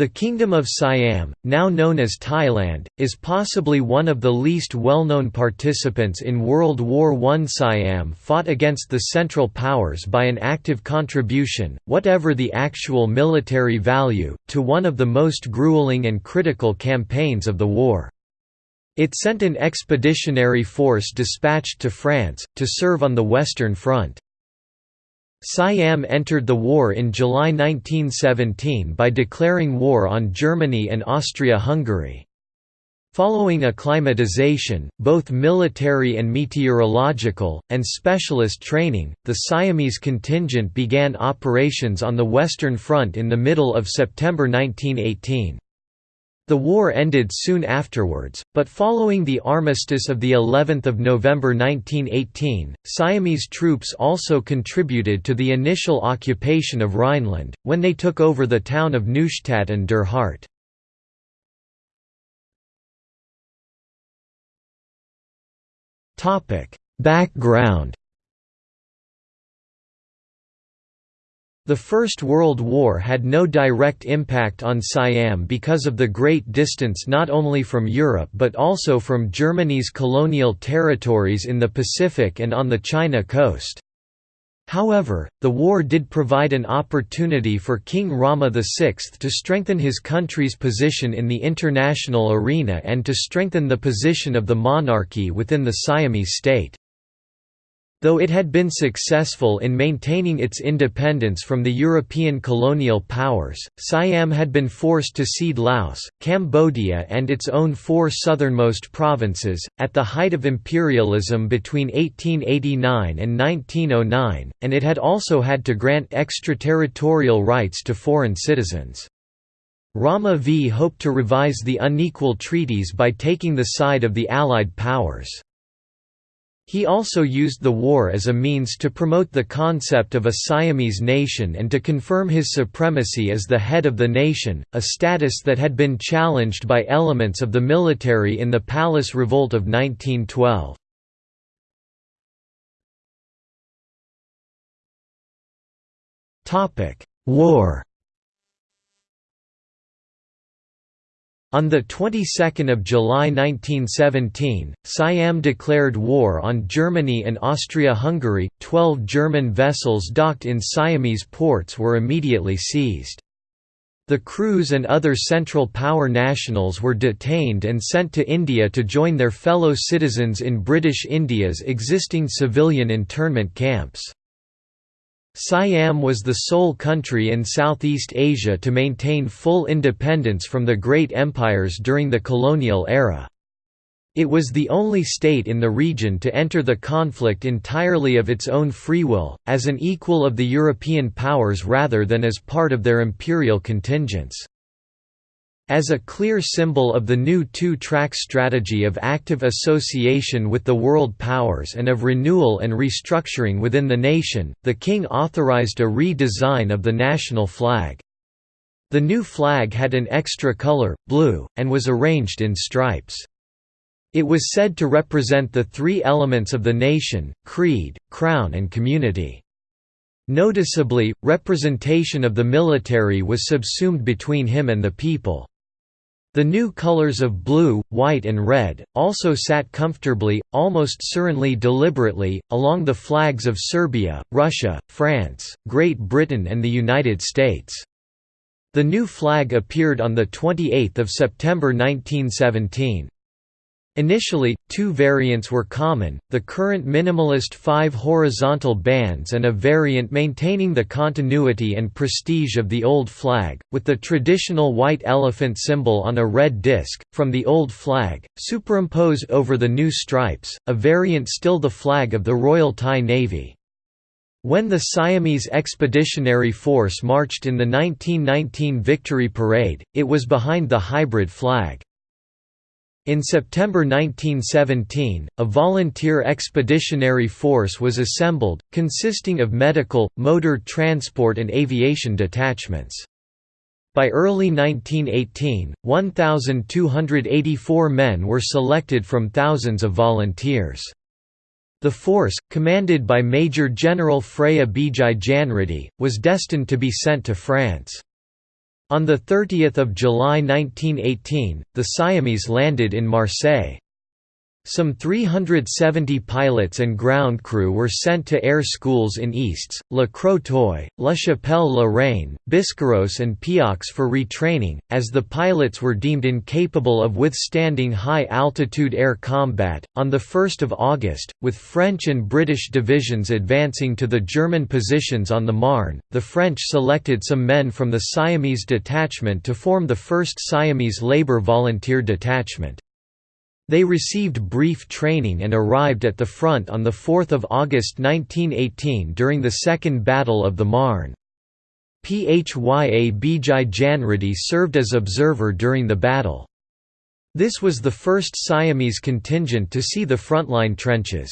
The Kingdom of Siam, now known as Thailand, is possibly one of the least well-known participants in World War I. Siam fought against the Central Powers by an active contribution, whatever the actual military value, to one of the most grueling and critical campaigns of the war. It sent an expeditionary force dispatched to France, to serve on the Western Front. Siam entered the war in July 1917 by declaring war on Germany and Austria-Hungary. Following acclimatization, both military and meteorological, and specialist training, the Siamese contingent began operations on the Western Front in the middle of September 1918. The war ended soon afterwards, but following the armistice of the 11th of November 1918, Siamese troops also contributed to the initial occupation of Rhineland, when they took over the town of Neustadt an der Haardt. Background The First World War had no direct impact on Siam because of the great distance not only from Europe but also from Germany's colonial territories in the Pacific and on the China coast. However, the war did provide an opportunity for King Rama VI to strengthen his country's position in the international arena and to strengthen the position of the monarchy within the Siamese state. Though it had been successful in maintaining its independence from the European colonial powers, Siam had been forced to cede Laos, Cambodia, and its own four southernmost provinces, at the height of imperialism between 1889 and 1909, and it had also had to grant extraterritorial rights to foreign citizens. Rama V hoped to revise the unequal treaties by taking the side of the Allied powers. He also used the war as a means to promote the concept of a Siamese nation and to confirm his supremacy as the head of the nation, a status that had been challenged by elements of the military in the Palace Revolt of 1912. War On the 22nd of July 1917, Siam declared war on Germany and Austria-Hungary. Twelve German vessels docked in Siamese ports were immediately seized. The crews and other Central Power nationals were detained and sent to India to join their fellow citizens in British India's existing civilian internment camps. Siam was the sole country in Southeast Asia to maintain full independence from the great empires during the colonial era. It was the only state in the region to enter the conflict entirely of its own free will, as an equal of the European powers rather than as part of their imperial contingents. As a clear symbol of the new two-track strategy of active association with the world powers and of renewal and restructuring within the nation, the king authorized a redesign of the national flag. The new flag had an extra color, blue, and was arranged in stripes. It was said to represent the three elements of the nation, creed, crown and community. Noticeably, representation of the military was subsumed between him and the people. The new colors of blue, white and red, also sat comfortably, almost serenely deliberately, along the flags of Serbia, Russia, France, Great Britain and the United States. The new flag appeared on 28 September 1917. Initially, two variants were common, the current minimalist five horizontal bands and a variant maintaining the continuity and prestige of the old flag, with the traditional white elephant symbol on a red disc, from the old flag, superimposed over the new stripes, a variant still the flag of the Royal Thai Navy. When the Siamese Expeditionary Force marched in the 1919 Victory Parade, it was behind the hybrid flag. In September 1917, a volunteer expeditionary force was assembled, consisting of medical, motor transport and aviation detachments. By early 1918, 1,284 men were selected from thousands of volunteers. The force, commanded by Major General Phya Bijai Janriddhi, was destined to be sent to France. On 30 July 1918, the Siamese landed in Marseille. Some 370 pilots and ground crew were sent to air schools in Istres, Le Crotoy, La Chapelle-la-Reine, Biscarrosse and Pau for retraining, as the pilots were deemed incapable of withstanding high-altitude air combat. On 1 August, with French and British divisions advancing to the German positions on the Marne, the French selected some men from the Siamese detachment to form the 1st Siamese Labour Volunteer Detachment. They received brief training and arrived at the front on 4 August 1918 during the Second Battle of the Marne. Phya Bijai Janriddhi served as observer during the battle. This was the first Siamese contingent to see the frontline trenches.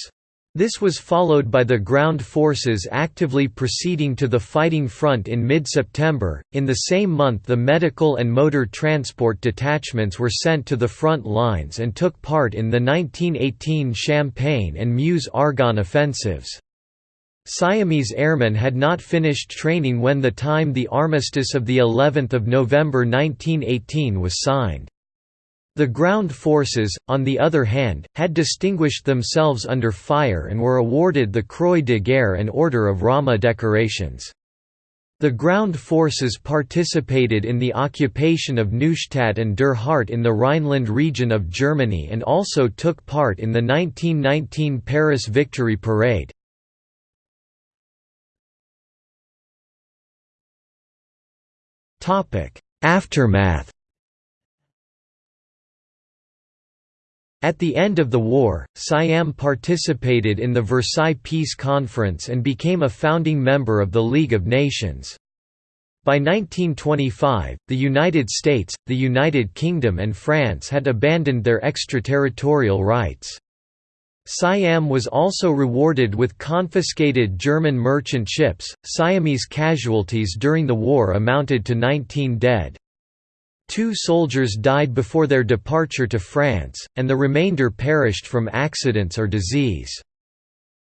This was followed by the ground forces actively proceeding to the fighting front in mid September. In the same month, the medical and motor transport detachments were sent to the front lines and took part in the 1918 Champagne and Meuse Argonne offensives. Siamese airmen had not finished training when the time the armistice of the 11th of November 1918 was signed. The ground forces, on the other hand, had distinguished themselves under fire and were awarded the Croix de Guerre and Order of Rama decorations. The ground forces participated in the occupation of Neustadt an der Haardt in the Rhineland region of Germany and also took part in the 1919 Paris Victory Parade. Aftermath At the end of the war, Siam participated in the Versailles Peace Conference and became a founding member of the League of Nations. By 1925, the United States, the United Kingdom and France had abandoned their extraterritorial rights. Siam was also rewarded with confiscated German merchant ships. Siamese casualties during the war amounted to 19 dead. Two soldiers died before their departure to France, and the remainder perished from accidents or disease.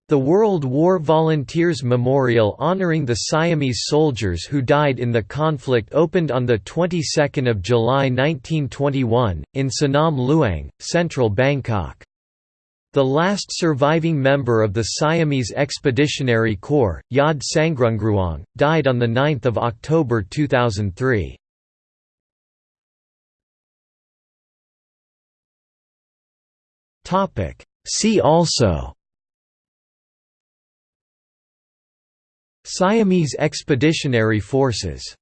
The World War Volunteers Memorial honoring the Siamese soldiers who died in the conflict opened on the 22nd of July 1921 in Sanam Luang, central Bangkok. The last surviving member of the Siamese Expeditionary Corps, Yad Sangrungruang, died on 9 October 2003. Topic. See also Siamese Expeditionary Forces